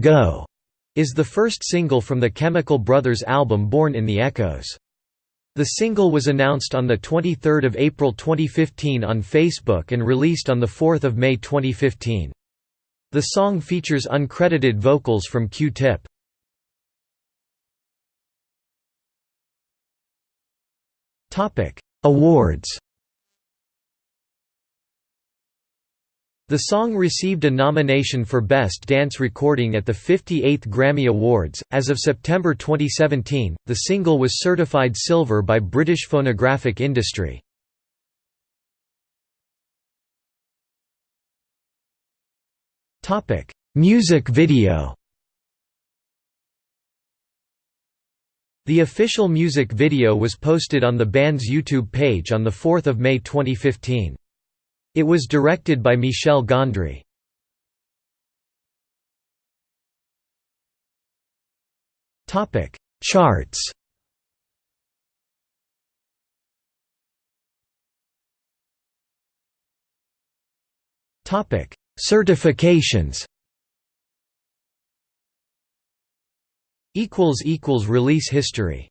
Go is the first single from the Chemical Brothers album Born in the Echoes. The single was announced on 23 April 2015 on Facebook and released on 4 May 2015. The song features uncredited vocals from Q-Tip. Awards The song received a nomination for Best Dance Recording at the 58th Grammy Awards. As of September 2017, the single was certified silver by British Phonographic Industry. Topic: Music video. The official music video was posted on the band's YouTube page on the 4th of May 2015. It was directed by Michel Gondry. Topic: Charts. Topic: Certifications. Equals equals release history.